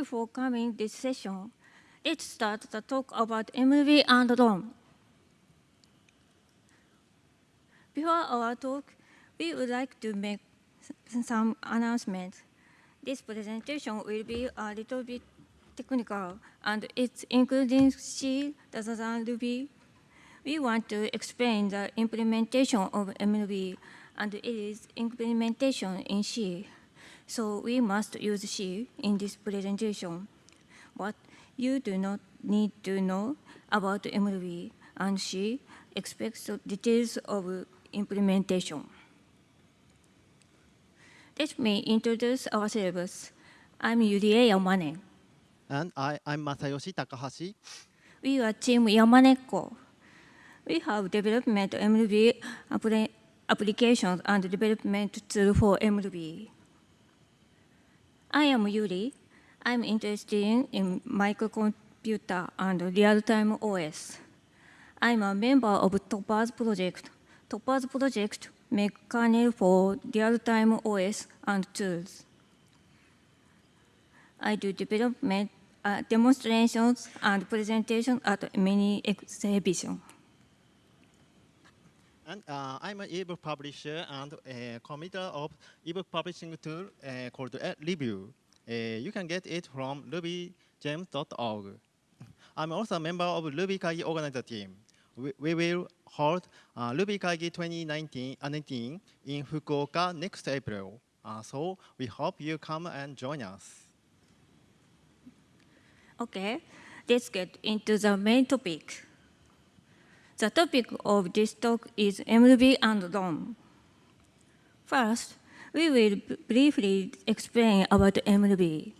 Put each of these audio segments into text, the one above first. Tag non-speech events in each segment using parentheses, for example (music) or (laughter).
You for coming this session. Let's start the talk about MRuby and ROM. Before our talk, we would like to make some announcements. This presentation will be a little bit technical, and it's including C rather than Ruby. We want to explain the implementation of MRuby, and it is implementation in C. So we must use C in this presentation. But you do not need to know about MRuby, and C expects details of implementation. Let me introduce ourselves. I'm Yurie Yamane. And I, I'm Masayoshi Takahashi. We are Team Yamaneko. We have developed MRuby applications and development tool for MRuby. I am Yuri. I'm interested in microcomputer and real-time OS. I'm a member of TOPPERS Project. TOPPERS Project make kernel for real-time OS and tools. I do development uh, demonstrations and presentations at many exhibitions. And uh, I'm an ebook publisher and a committer of ebook publishing tool uh, called Review. Uh, you can get it from rubygems.org. I'm also a member of Ruby Kaigi organizer team. We, we will hold uh, Ruby Kaigi 2019 uh, in Fukuoka next April. Uh, so we hope you come and join us. Okay, let's get into the main topic. The topic of this talk is MRuby and ROM. First, we will briefly explain about MRuby.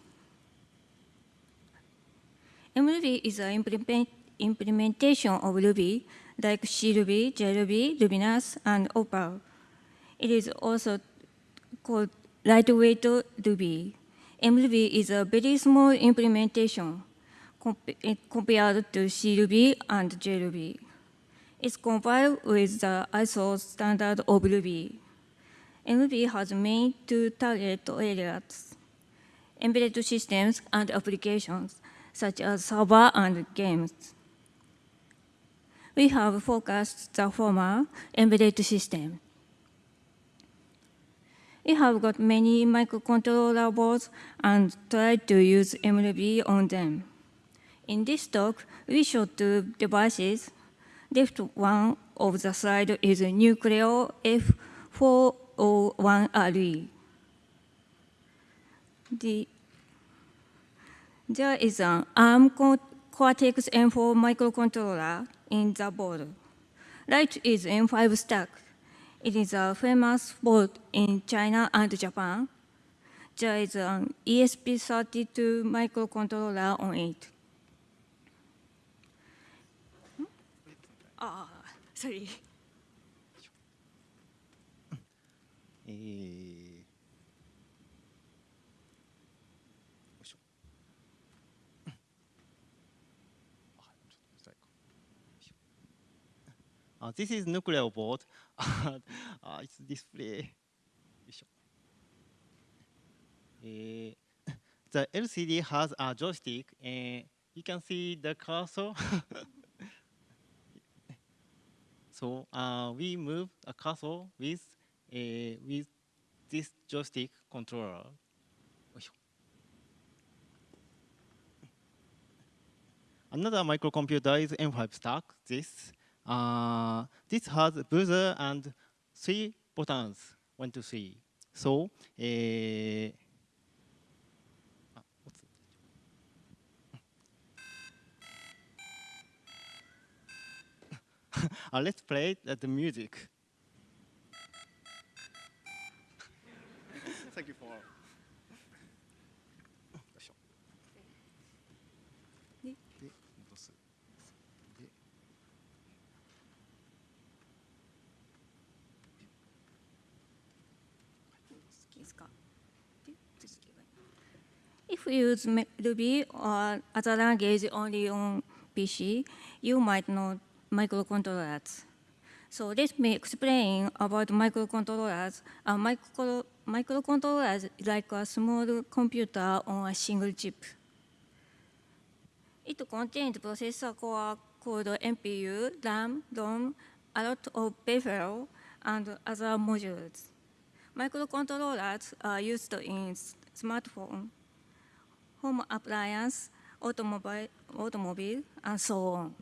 MRuby is an implement implementation of Ruby, like CRuby, JRuby, Rubinius, and Opal. It is also called lightweight Ruby. MLB is a very small implementation compared to CRuby and JRuby is compiled with the ISO standard of Ruby. MRuby has main two target areas, embedded systems and applications, such as server and games. We have focused the former embedded system. We have got many microcontroller boards and tried to use MRuby on them. In this talk, we show two devices left one of the slide is a Nucleo F401RE. The, there is an ARM Cortex M4 microcontroller in the board. Right is M5 stack. It is a famous board in China and Japan. There is an ESP32 microcontroller on it. ああそれいいえー、よいしょあちょっと辛いか Uh, this is Nucleo board. (laughs) uh, it's display. よいしょ。Uh, (laughs) the LCD has a joystick, and you can see the cursor. (laughs) So uh, we move a cursor with uh, with this joystick controller. Another microcomputer is M5 stack. This uh, this has buzzer and three buttons, one, two, three. So uh, (laughs) uh, let's play the music. (laughs) Thank you for. で戻すで If you use Ruby or other language only on PC, you might not microcontrollers. So let me explain about microcontrollers. A micro microcontroller is like a small computer on a single chip. It contains processor core called MPU, RAM, ROM, a lot of peripheral, and other modules. Microcontrollers are used in smartphone, home appliance, automobile, automobile, and so on.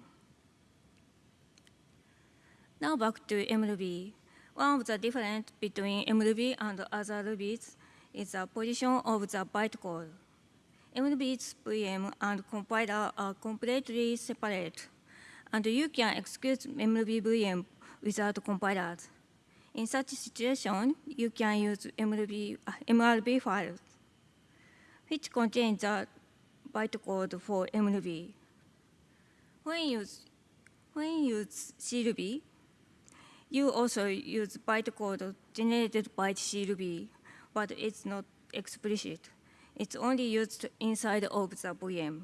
Now back to MRuby. One of the difference between MRuby and other Rubies is the position of the bytecode. MRuby's VM and compiler are completely separate, and you can execute MRuby VM without compilers. In such situation, you can use MRuby, uh, MRB files, which contain the bytecode for MRuby. When you use, when you use CRuby, you also use bytecode generated by CRuby, but it's not explicit. It's only used inside of the VM.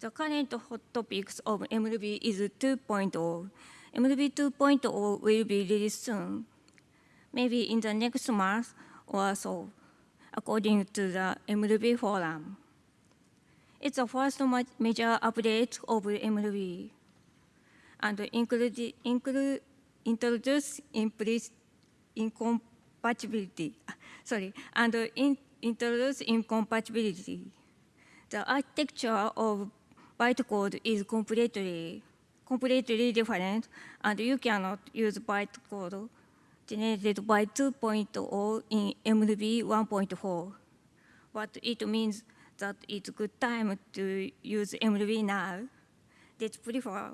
The current hot topics of MRuby is 2.0. MRuby 2.0 will be released soon, maybe in the next month or so, according to the MRuby forum. It's the first major update of MRuby and include, include, introduce incompatibility, (laughs) sorry, and in, introduce incompatibility. The architecture of bytecode is completely, completely different, and you cannot use bytecode generated by 2.0 in MRuby 1.4. But it means that it's a good time to use MRuby now. Let's prefer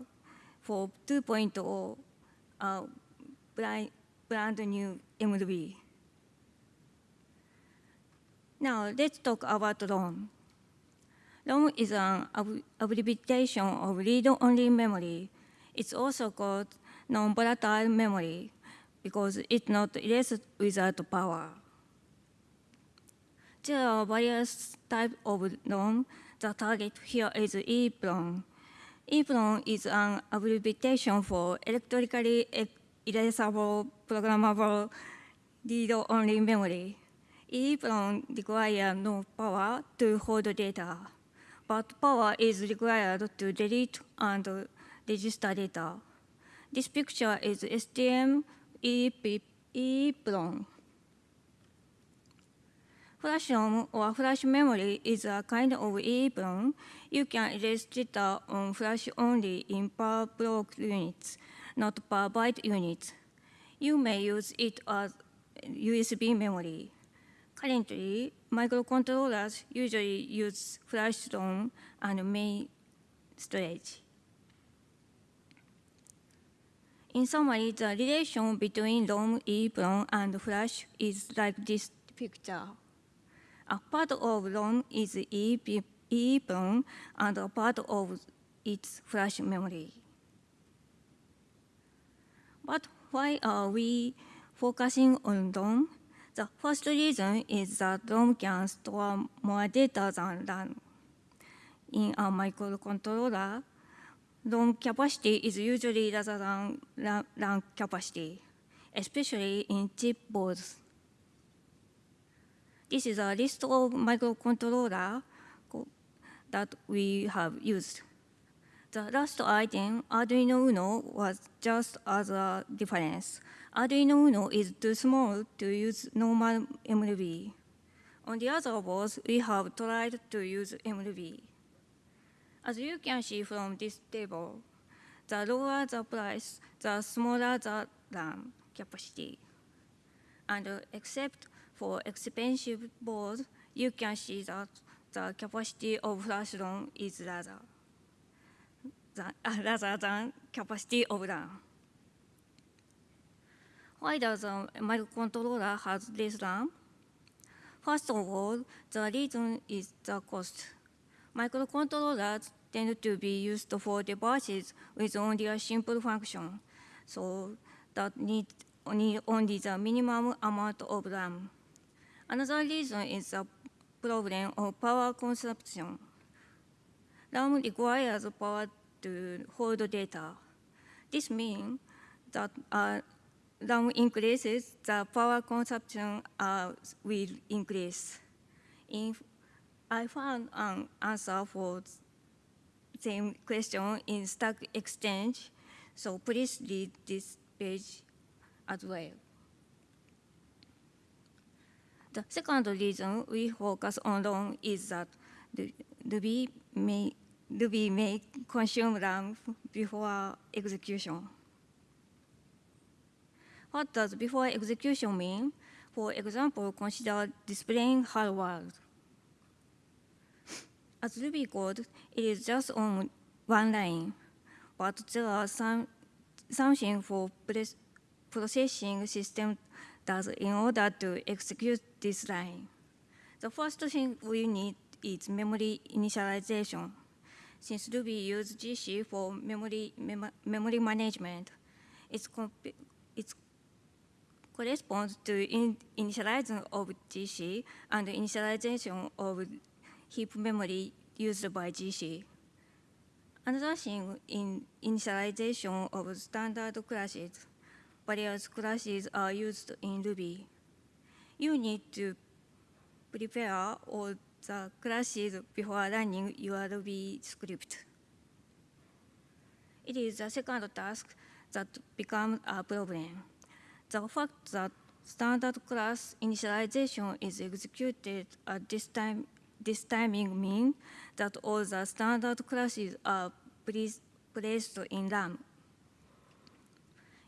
for 2.0 uh, brand, brand new MRuby. Now let's talk about ROM. ROM is an ab- abbreviation of read-only memory. It's also called non-volatile memory because it's not erased without power. There are various types of ROM. The target here is EEPROM. EEPROM is an abbreviation for electrically e- erasable programmable read-only memory. EEPROM requires no power to hold data, but power is required to delete and register data. This picture is STM EEP EEPROM. Flash ROM or flash memory is a kind of EEPROM. You can erase data on flash only in per block units, not per byte units. You may use it as USB memory. Currently, microcontrollers usually use flash ROM and main storage. In summary, the relation between ROM, EEPROM, and flash is like this picture. A part of ROM is EEP EEPROM, and a part of its flash memory. But why are we focusing on ROM? The first reason is that ROM can store more data than RAM. In a microcontroller, ROM capacity is usually rather than RAM capacity, especially in chip boards. This is a list of microcontroller co- that we have used. The last item, Arduino Uno, was just as a difference. Arduino Uno is too small to use normal MRuby. On the other boards, we have tried to use MRuby. As you can see from this table, the lower the price, the smaller the RAM capacity. And except for expensive boards, you can see that the capacity of flash ROM is rather than, (laughs) rather than capacity of RAM. Why does a microcontroller has less RAM? First of all, the reason is the cost. Microcontrollers tend to be used for devices with only a simple function, so that need only, only the minimum amount of RAM. Another reason is the problem of power consumption. RAM requires power to hold data. This means that a RAM increases, the power consumption uh, will increase. In, I found an answer for same question in Stack Exchange, so please read this page as well. The second reason we focus on RAM is that Ruby may, Ruby may consume RAM before execution. What does before execution mean? For example, consider displaying hello world. As Ruby code, it is just on one line, but there are some something for processing system does in order to execute this line. The first thing we need is memory initialization. Since Ruby uses GC for memory, mem memory management, it's, comp- corresponds to in initialization of GC and initialization of heap memory used by GC. Another thing in initialization of standard classes, various classes are used in Ruby. You need to prepare all the classes before running your Ruby script. It is the second task that becomes a problem. The fact that standard class initialization is executed at this time this timing means that all the standard classes are placed in RAM.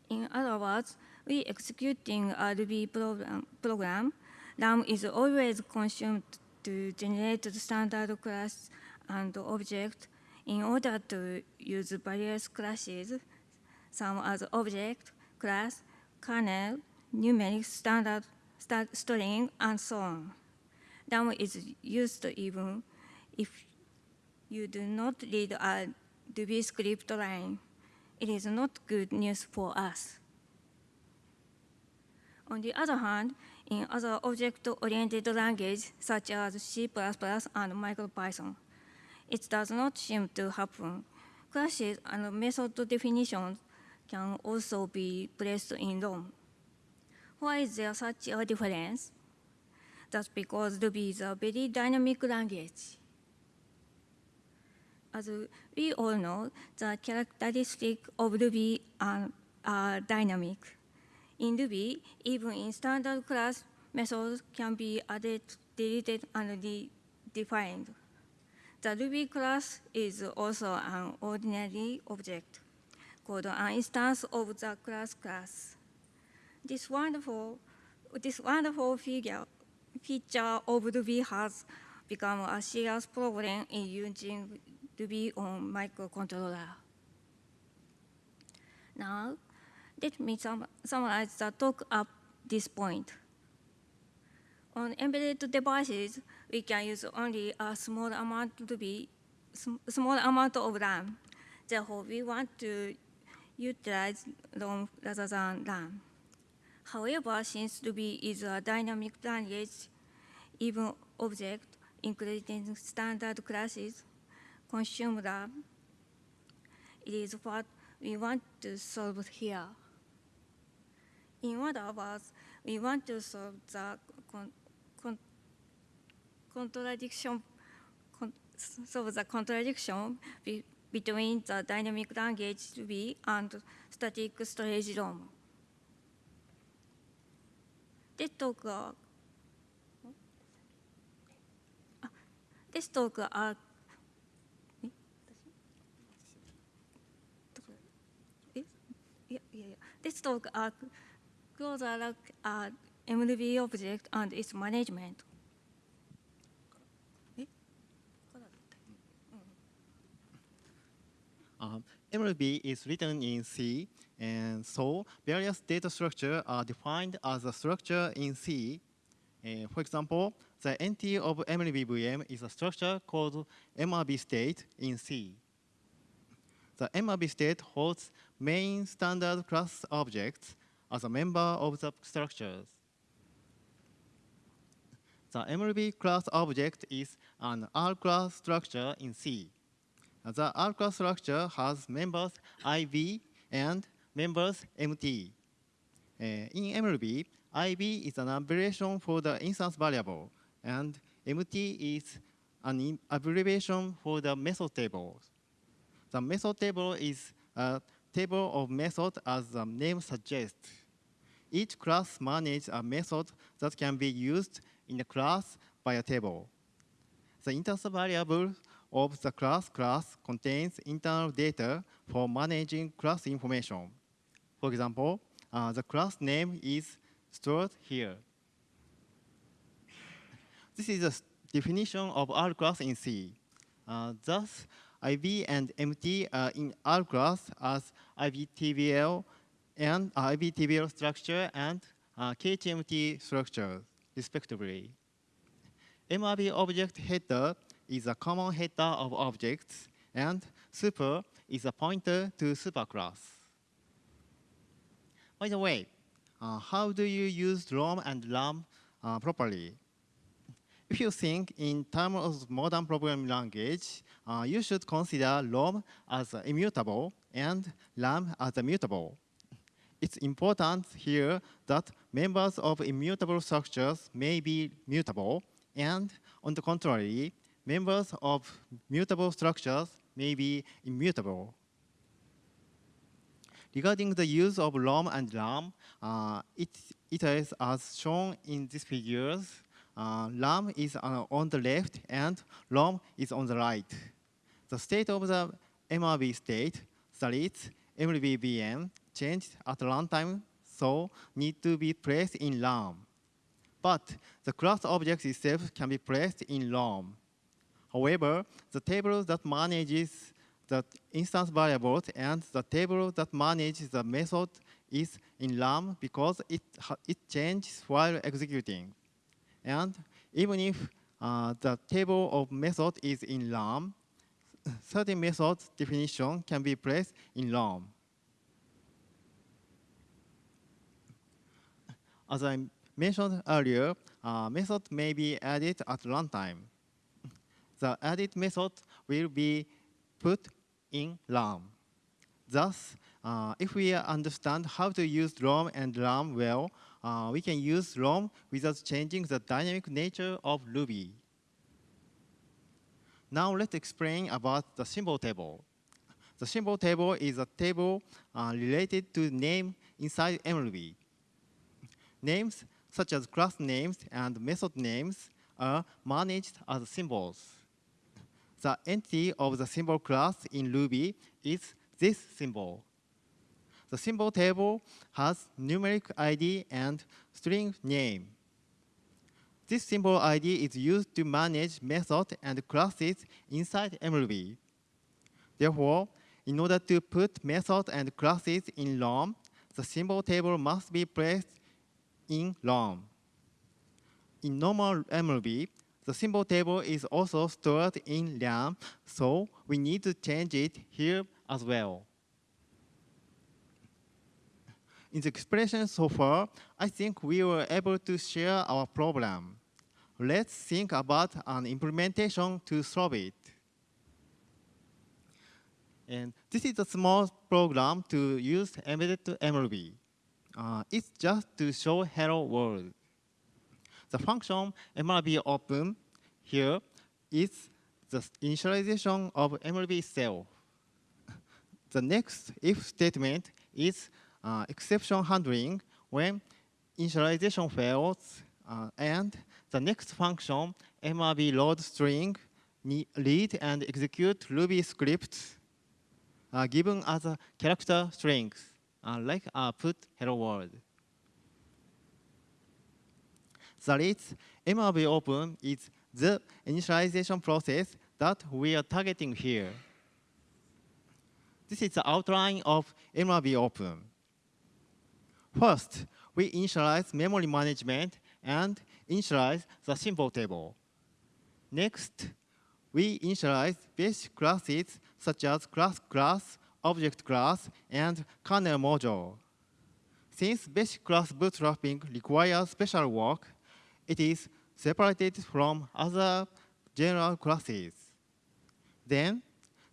In other words, executing a Ruby program, program, RAM is always consumed to generate the standard class and object in order to use various classes, some as object, class, kernel, numeric standard, string, and so on. RAM is used even if you do not read a Ruby script line. It is not good news for us. On the other hand, in other object-oriented languages such as C++ and MicroPython, it does not seem to happen. Classes and method definitions can also be placed in RAM. Why is there such a difference? That's because Ruby is a very dynamic language. As we all know, the characteristics of Ruby are, are dynamic. In Ruby, even in standard class, methods can be added, deleted, and defined. The Ruby class is also an ordinary object called an instance of the class class. This wonderful, this wonderful figure, feature of Ruby has become a serious problem in using Ruby on microcontroller. Now, let me sum summarize the talk at this point. On embedded devices, we can use only a small amount to be small amount of RAM. Therefore, we want to utilize ROM rather than RAM. However, since Ruby is a dynamic language, even object, including standard classes, consume RAM. It is what we want to solve here. In other words, we want to solve the con con contradiction, con solve the contradiction be between the dynamic language Ruby and static storage ROM. This talk, uh, this talk uh, yeah, yeah, yeah. This talk are uh, closer look at MRuby object and its management. Um, MRuby is written in C, and so various data structures are defined as a structure in C. Uh, for example, the entity of MRuby VM is a structure called MRB state in C. The MRB state holds main standard class objects as a member of the structures. The MRuby class object is an R-class structure in C. The R-class structure has members IV and members MT. Uh, in MRuby, IV is an abbreviation for the instance variable, and MT is an abbreviation for the method table. The method table is a table of methods as the name suggests. Each class manages a method that can be used in a class by a table. The instance variable of the class class contains internal data for managing class information. For example, uh, the class name is stored here. This is a definition of R class in C. Uh, thus, IV and MT are in R class as IVTBL and uh, IVTBL structure and uh, KTMT structure, respectively. MRB object header is a common header of objects, and super is a pointer to superclass. By the way, uh, how do you use ROM and RAM uh, properly? If you think in terms of modern programming language, uh, you should consider ROM as immutable and RAM as mutable. It's important here that members of immutable structures may be mutable, and on the contrary, members of mutable structures may be immutable. Regarding the use of ROM and RAM, uh, it, it is as shown in these figures. Uh, RAM is uh, on the left and ROM is on the right. The state of the MRB state, that is, MRBVM, changed at runtime, so need to be placed in RAM. But the class object itself can be placed in ROM. However, the table that manages the instance variables and the table that manages the method is in RAM because it, it changes while executing. And even if uh, the table of method is in RAM, certain method definition can be placed in ROM. As I mentioned earlier, uh, method may be added at runtime. The added method will be put in RAM. Thus, uh, if we understand how to use ROM and RAM well, uh, we can use ROM without changing the dynamic nature of Ruby. Now let's explain about the symbol table. The symbol table is a table uh, related to name inside MRuby. Names such as class names and method names are managed as symbols. The entity of the symbol class in Ruby is this symbol. The symbol table has numeric ID and string name. This symbol ID is used to manage methods and classes inside MRuby. Therefore, in order to put methods and classes in ROM, the symbol table must be placed in ROM. In normal MRuby, the symbol table is also stored in RAM, so we need to change it here as well. In the expression so far, I think we were able to share our problem. Let's think about an implementation to solve it. And this is a small program to use embedded MRuby. Uh, it's just to show hello world. The function MRB open here is the initialization of MRB itself. The next if statement is uh, exception handling when initialization fails, uh, and the next function MRB load string read and execute Ruby scripts uh, given as a character strings, like uh, put hello world. That is, MRB open is the initialization process that we are targeting here. This is the outline of MRB open. First, we initialize memory management and initialize the symbol table. Next, we initialize basic classes such as class class, object class, and kernel module. Since basic class bootstrapping requires special work, it is separated from other general classes. Then,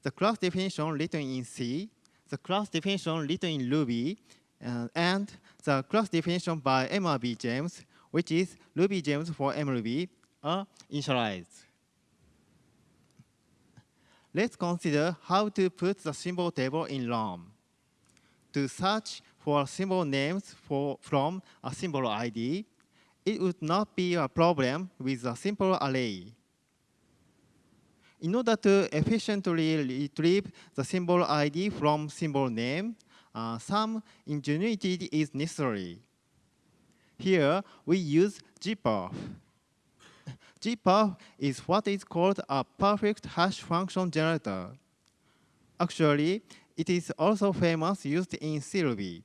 the class definition written in C, the class definition written in Ruby, Uh, and the class definition by MRB gems, which is Ruby gems for MRB, are initialized. Let's consider how to put the symbol table in ROM. To search for symbol names for, from a symbol ID, it would not be a problem with a simple array. In order to efficiently retrieve the symbol ID from symbol name, uh, some ingenuity is necessary. Here, we use gperf. Gperf is what is called a perfect hash function generator. Actually, it is also famous used in CRuby.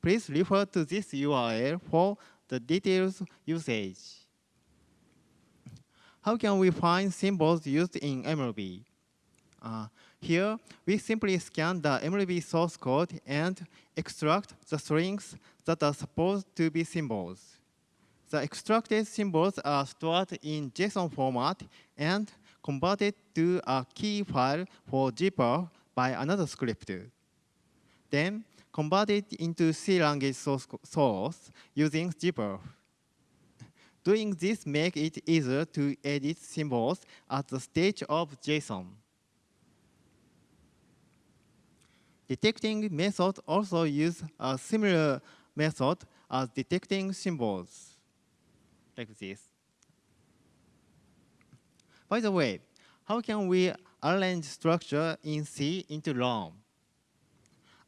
Please refer to this URL for the details usage. How can we find symbols used in MRuby? Uh, here, we simply scan the MRuby source code and extract the strings that are supposed to be symbols. The extracted symbols are stored in JSON format and converted to a key file for gperf by another script. Then converted into C language source, using gperf. Doing this makes it easier to edit symbols at the stage of JSON. Detecting method also use a similar method as detecting symbols, like this. By the way, how can we arrange structure in C into ROM?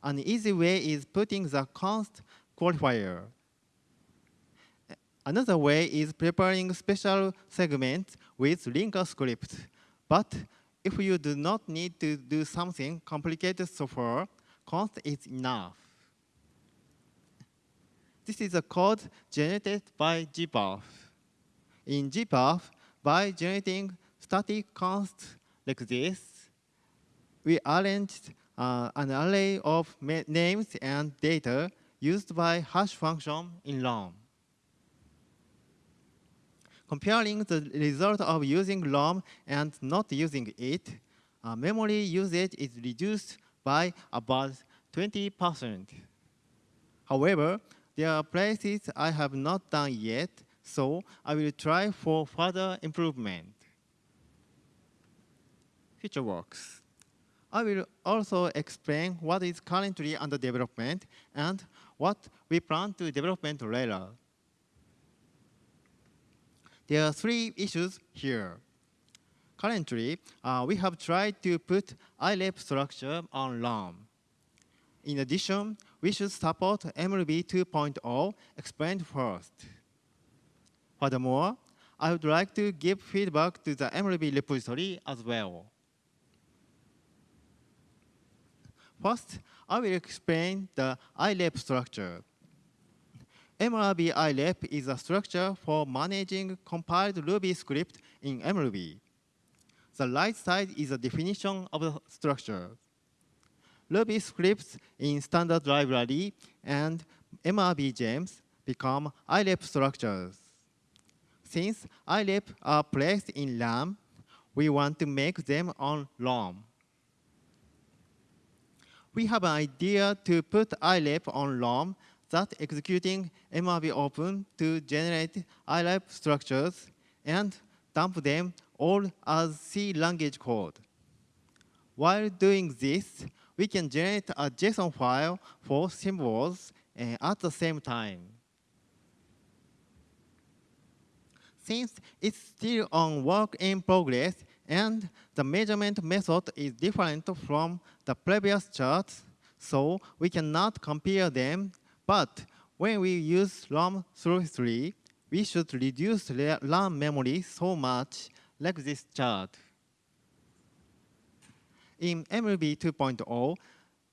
An easy way is putting the const qualifier. Another way is preparing special segments with linker script. But if you do not need to do something complicated so far, const is enough. This is a code generated by gperf. In gperf, by generating static const like this, we arranged uh, an array of names and data used by hash function in ROM. Comparing the result of using ROM and not using it, uh, memory usage is reduced by about 20%. However, there are places I have not done yet, so I will try for further improvement. Future works. I will also explain what is currently under development and what we plan to development later. There are three issues here. Currently, uh, we have tried to put IREP structure on ROM. In addition, we should support MRuby 2.0 explained first. Furthermore, I would like to give feedback to the MRuby repository as well. First, I will explain the IREP structure. MRB IREP is a structure for managing compiled Ruby script in MRuby. The right side is a definition of the structure. Ruby scripts in standard library and MRB gems become IREP structures. Since IREP are placed in RAM, we want to make them on ROM. We have an idea to put IREP on ROM that executing MRB open to generate IREP structures and dump them all as C language code. While doing this, we can generate a JSON file for symbols uh, at the same time. Since it's still on work in progress and the measurement method is different from the previous charts, so we cannot compare them but when we use RAM through 3, we should reduce RAM memory so much like this chart. In MRuby 2.0,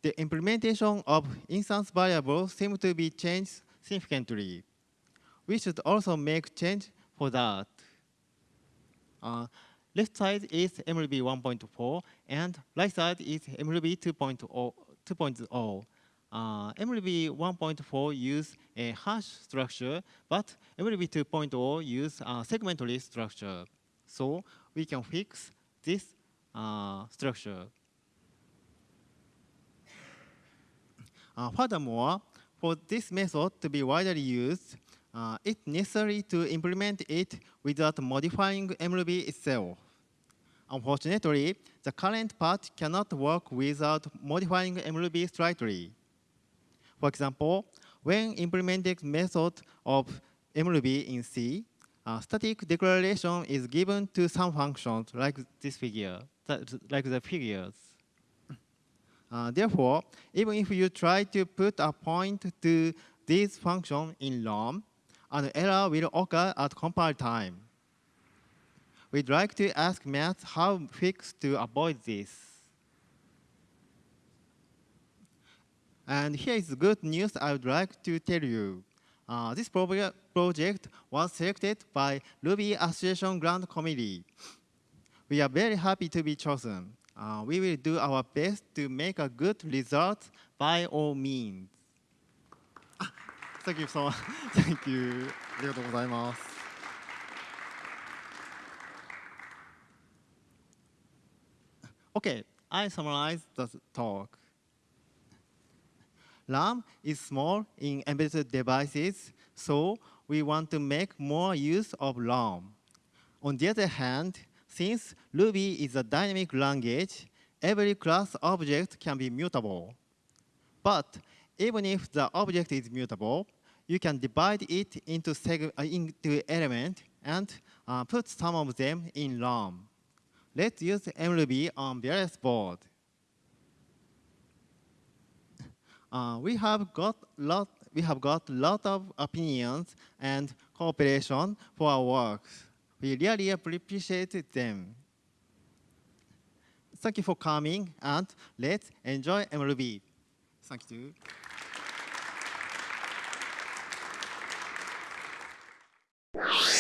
the implementation of instance variables seems to be changed significantly. We should also make change for that. Uh, left side is MRuby 1.4 and right side is MRuby 2.0. Uh, MRuby 1.4 use a hash structure, but MRuby 2.0 use a segment list structure. So we can fix this uh, structure. Uh, furthermore, for this method to be widely used, uh, it's necessary to implement it without modifying MRuby itself. Unfortunately, the current part cannot work without modifying MRuby slightly. For example, when implementing method of MRuby in C, a static declaration is given to some functions like this figure, like the figures. Uh, therefore, even if you try to put a point to this function in ROM, an error will occur at compile time. We'd like to ask Matz how fix to avoid this. And here is good news I would like to tell you. Uh, this pro project was selected by Ruby Association Grant Committee. We are very happy to be chosen. Uh, we will do our best to make a good result by all means. (laughs) Ah, Thank you so much. (laughs) Thank you. ありがとうございます。Okay, I summarize the talk. RAM is small in embedded devices, so we want to make more use of RAM. On the other hand, since Ruby is a dynamic language, every class object can be mutable. But even if the object is mutable, you can divide it into, uh, into element and uh, put some of them in RAM. Let's use MRuby on various board. Uh, we have got lot we have got lot of opinions and cooperation for our works. We really appreciate them. Thank you for coming and let's enjoy MRuby. Thank you. you